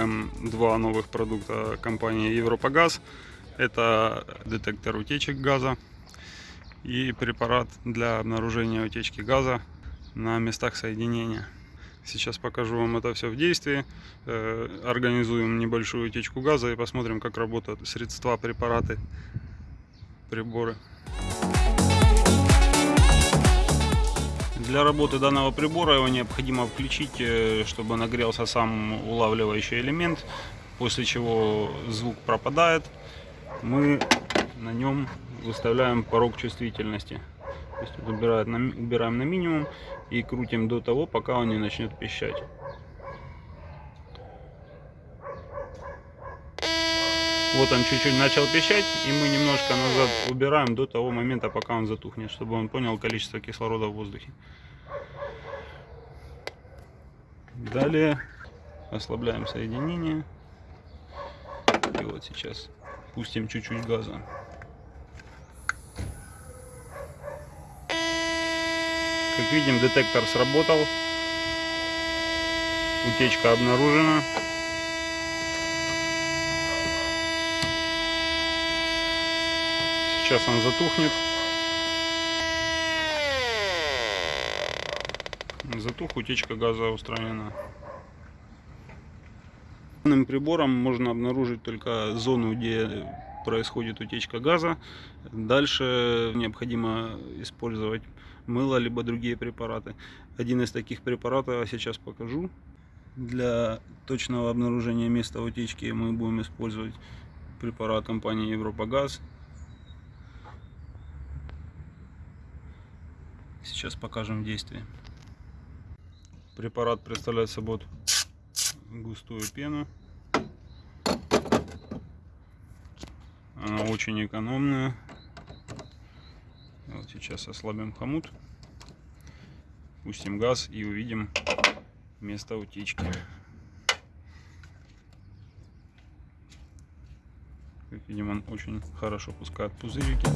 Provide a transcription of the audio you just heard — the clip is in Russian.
запускаем два новых продукта компании Европагаз. Это детектор утечек газа и препарат для обнаружения утечки газа на местах соединения. Сейчас покажу вам это все в действии. Э, Организуем небольшую утечку газа и посмотрим, как работают средства, препараты, приборы. Для работы данного прибора его необходимо включить, э, чтобы нагрелся сам улавливающий элемент, после чего звук пропадает. Мы на нем выставляем порог чувствительности. То есть убираем на, убираем на минимум и крутим до того, пока он не начнет пищать. Вот он чуть-чуть начал пищать, и мы немножко назад убираем до того момента, пока он затухнет, чтобы он понял количество кислорода в воздухе. Далее ослабляем соединение. И вот сейчас пустим чуть-чуть газа. Как видим, детектор сработал. Утечка обнаружена. Сейчас он затухнет. Затух, утечка газа устранена. Данным прибором можно обнаружить только зону, где происходит утечка газа. Дальше необходимо использовать мыло, либо другие препараты. Один из таких препаратов я сейчас покажу. Для точного обнаружения места утечки мы будем использовать препарат компании Европагаз. Сейчас покажем в действии. Препарат представляет собой густую пену. Она очень экономная. Вот сейчас ослабим хомут. Пустим газ и увидим место утечки. Как видим, он очень хорошо пускает пузырики.